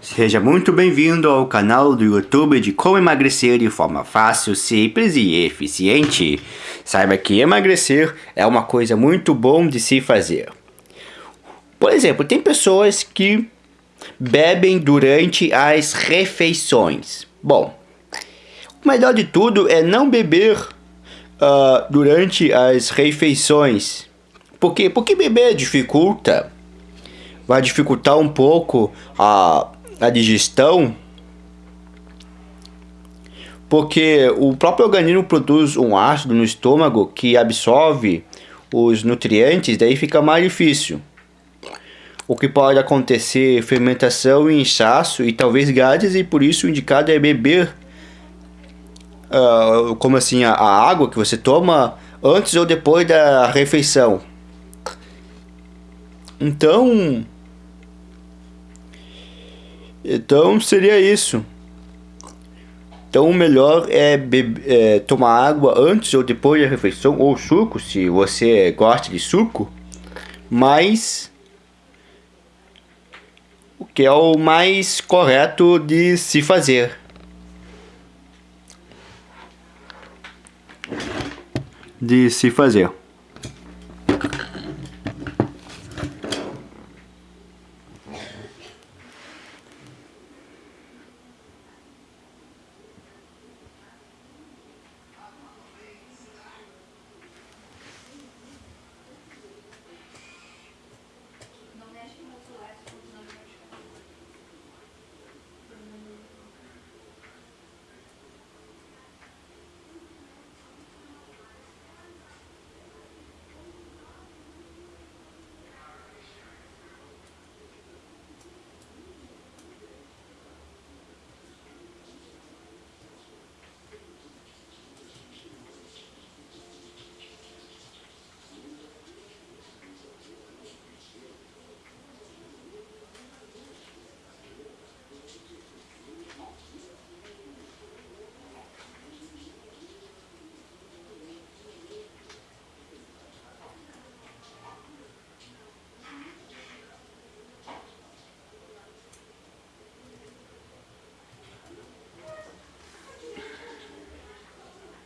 Seja muito bem-vindo ao canal do YouTube de como emagrecer de forma fácil, simples e eficiente. Saiba que emagrecer é uma coisa muito bom de se fazer. Por exemplo, tem pessoas que bebem durante as refeições. Bom, o melhor de tudo é não beber uh, durante as refeições. Por quê? Porque beber dificulta. Vai dificultar um pouco a, a digestão. Porque o próprio organismo produz um ácido no estômago que absorve os nutrientes, daí fica mais difícil. O que pode acontecer fermentação e inchaço e talvez gases e por isso o indicado é beber uh, como assim a, a água que você toma antes ou depois da refeição. Então, então seria isso. Então o melhor é, é, tomar água antes ou depois da refeição, ou suco, se você gosta de suco. Mas o que é o mais correto de se fazer. De se fazer.